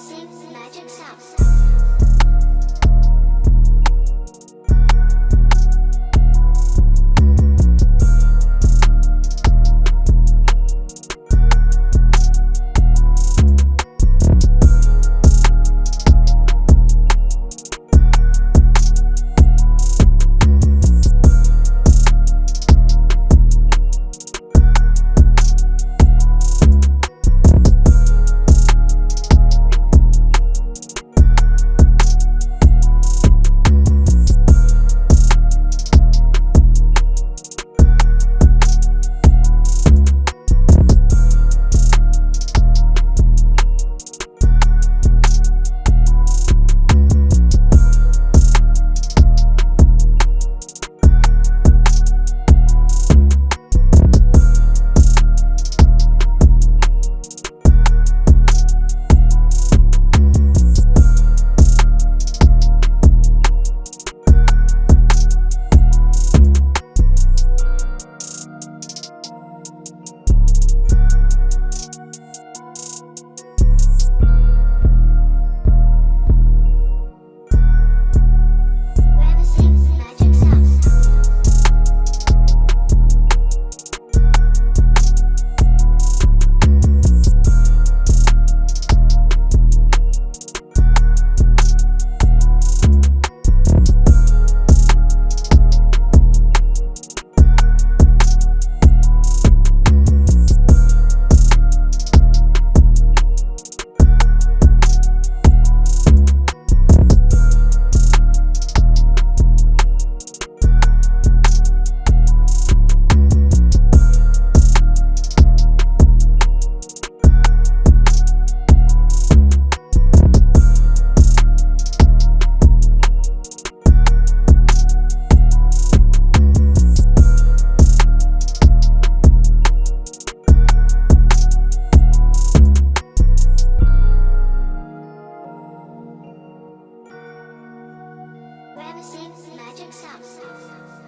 Reminiscing magic sounds. Reminiscing magic sounds.